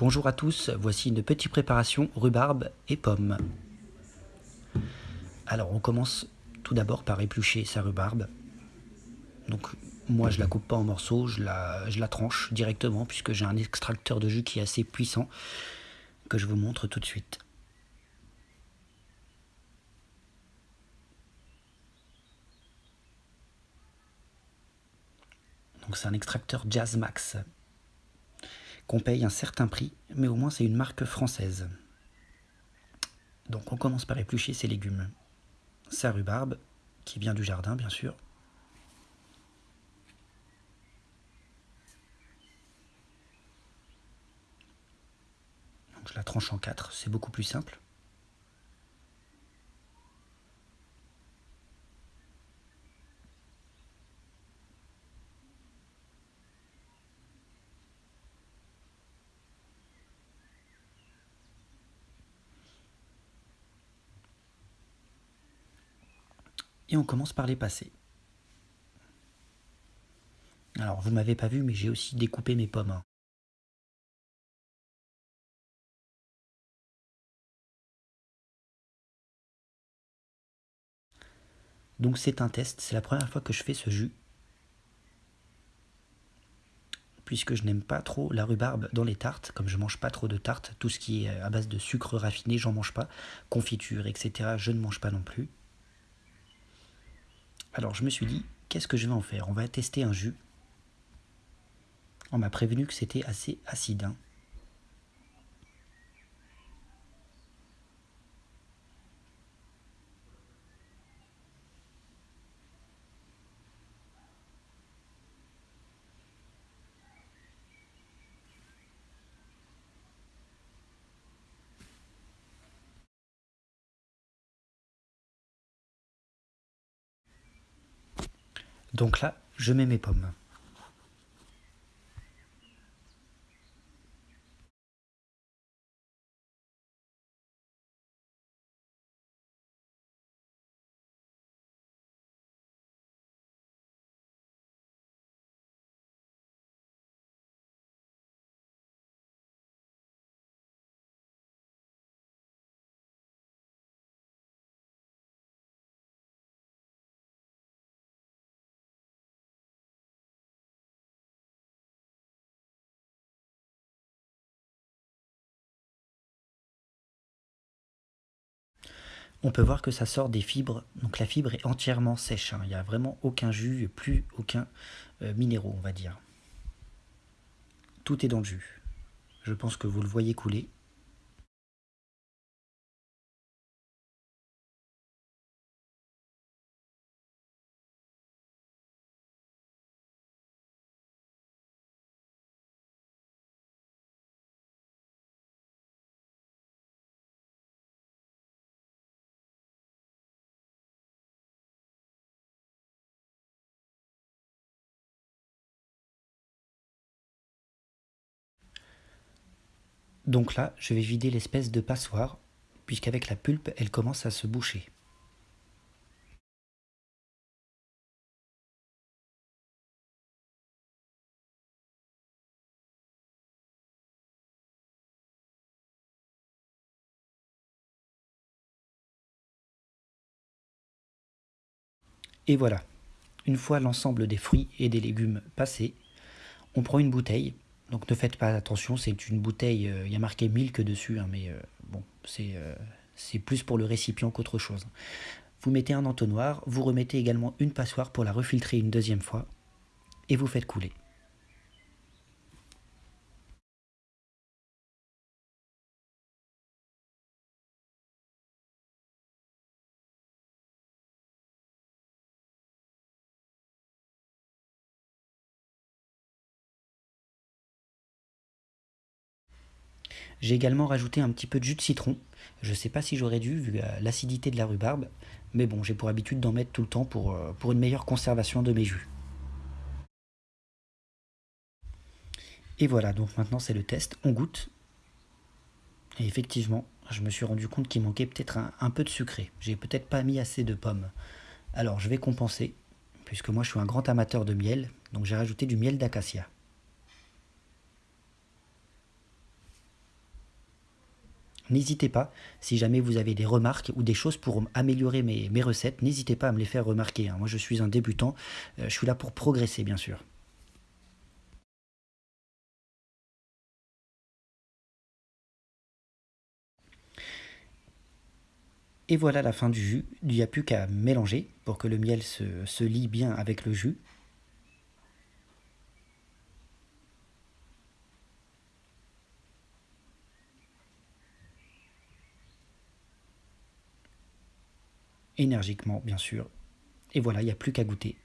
Bonjour à tous, voici une petite préparation rhubarbe et pommes. Alors on commence tout d'abord par éplucher sa rhubarbe. Donc moi je la coupe pas en morceaux, je la, je la tranche directement puisque j'ai un extracteur de jus qui est assez puissant que je vous montre tout de suite. Donc c'est un extracteur Jazz Max qu'on paye un certain prix, mais au moins c'est une marque française. Donc on commence par éplucher ses légumes. Sa rhubarbe, qui vient du jardin bien sûr. Je la tranche en quatre, c'est beaucoup plus simple. Et on commence par les passer. Alors, vous m'avez pas vu, mais j'ai aussi découpé mes pommes. Hein. Donc c'est un test, c'est la première fois que je fais ce jus. Puisque je n'aime pas trop la rhubarbe dans les tartes, comme je mange pas trop de tartes, tout ce qui est à base de sucre raffiné, j'en mange pas. Confiture, etc., je ne mange pas non plus. Alors je me suis dit, qu'est-ce que je vais en faire? On va tester un jus. On m'a prévenu que c'était assez acide. Hein. Donc là, je mets mes pommes. On peut voir que ça sort des fibres. Donc la fibre est entièrement sèche. Hein. Il n'y a vraiment aucun jus, plus aucun euh, minéraux, on va dire. Tout est dans le jus. Je pense que vous le voyez couler. Donc là, je vais vider l'espèce de passoire, puisqu'avec la pulpe, elle commence à se boucher. Et voilà, une fois l'ensemble des fruits et des légumes passés, on prend une bouteille donc ne faites pas attention, c'est une bouteille, euh, il y a marqué milk dessus, hein, mais euh, bon, euh, c'est plus pour le récipient qu'autre chose. Vous mettez un entonnoir, vous remettez également une passoire pour la refiltrer une deuxième fois, et vous faites couler. J'ai également rajouté un petit peu de jus de citron. Je ne sais pas si j'aurais dû, vu l'acidité de la rhubarbe, mais bon, j'ai pour habitude d'en mettre tout le temps pour, euh, pour une meilleure conservation de mes jus. Et voilà, donc maintenant c'est le test, on goûte. Et effectivement, je me suis rendu compte qu'il manquait peut-être un, un, peu de sucré. J'ai peut-être pas mis assez de pommes. Alors je vais compenser, puisque moi je suis un grand amateur de miel, donc j'ai rajouté du miel d'acacia. N'hésitez pas, si jamais vous avez des remarques ou des choses pour améliorer mes, recettes, n'hésitez pas à me les faire remarquer. hein. Moi je suis un débutant, euh, je suis là pour progresser bien sûr. Et voilà la fin du jus. Il n'y a plus qu'à mélanger pour que le miel se lie bien avec le jus. Énergiquement, bien sûr. Et voilà, il n'y a plus qu'à goûter.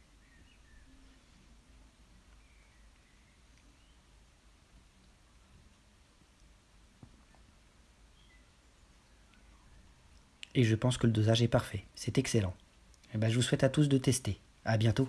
Et je pense que le dosage est parfait. C'est excellent. Et ben, je vous souhaite à tous de tester. À bientôt.